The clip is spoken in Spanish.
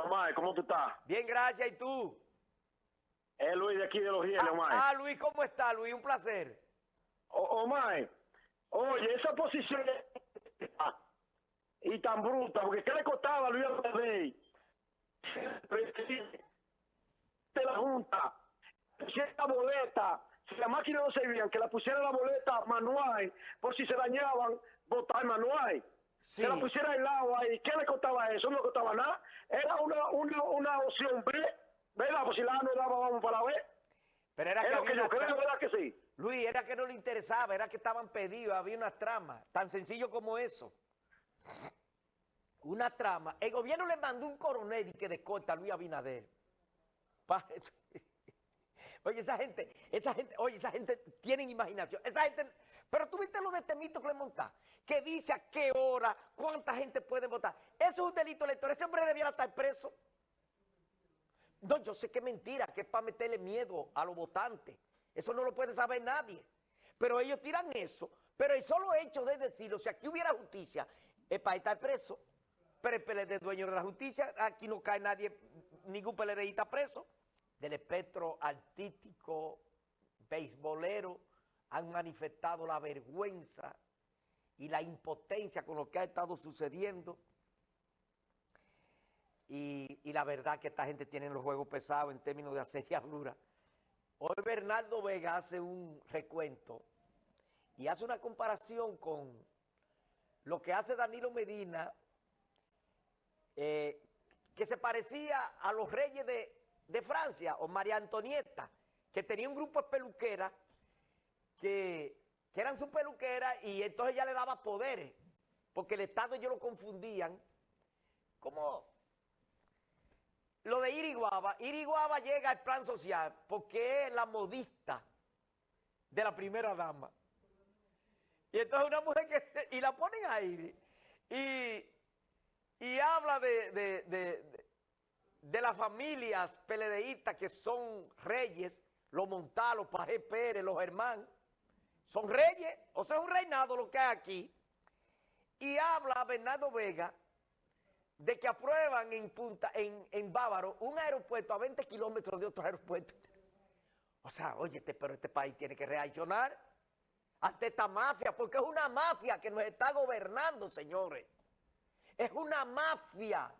Omar, ¿cómo tú estás? Bien, gracias. ¿Y tú? Es Luis de aquí de los Rieles, Ah, Omar. ah, Luis, ¿cómo está, Luis? Un placer. O- Omar, oye, esa posición y tan bruta, porque ¿qué le costaba a Luis Abadey? De la Junta, la boleta, si la máquina no servían, que la pusiera la boleta manual, por si se dañaban, votar manual. Sí. Que la pusiera al lado ahí, ¿qué le costaba eso? No le costaba nada. Era una, una, una opción B, ¿verdad? Pues si la no daba, vamos para la B. Pero era que que yo creo, tra- ¿verdad que sí? Luis, era que no le interesaba, era que estaban pedidos, había una trama, tan sencillo como eso. Una trama. El gobierno le mandó un coronel y que descorta a Luis Abinader. Pa- Oye, esa gente, esa gente, oye, esa gente tiene imaginación. Esa gente, pero tú viste lo de Temito Clemontá, que dice a qué hora, cuánta gente puede votar. Eso es un delito electoral. Ese hombre debiera estar preso. No, yo sé que es mentira, que es para meterle miedo a los votantes. Eso no lo puede saber nadie. Pero ellos tiran eso. Pero el solo hecho de decirlo, si aquí hubiera justicia, es para estar preso. Pero el PLD es dueño de la justicia, aquí no cae nadie, ningún PLDista preso. Del espectro artístico, beisbolero, han manifestado la vergüenza y la impotencia con lo que ha estado sucediendo. Y, la verdad que esta gente tiene los juegos pesados en términos de asediadura. Hoy Bernardo Vega hace un recuento y hace una comparación con lo que hace Danilo Medina, eh, que se parecía a los reyes de, de Francia o María Antonieta, que tenía un grupo de peluqueras que, que eran sus peluqueras y entonces ya le daba poderes, porque el Estado ellos lo confundían. como lo de Iriguaba, Iriguaba llega al plan social porque es la modista de la primera dama. Y entonces una mujer que, y la ponen ahí, y, y habla de, de las familias peledeístas que son reyes, los Montalos, Pajé Pérez, los Germán, son reyes, o sea, es un reinado lo que hay aquí. Y habla Bernardo Vega de que aprueban en Punta, en, en Bávaro, un aeropuerto a 20 kilómetros de otro aeropuerto. O sea, oye, este, pero este país tiene que reaccionar ante esta mafia, porque es una mafia que nos está gobernando, señores. Es una mafia.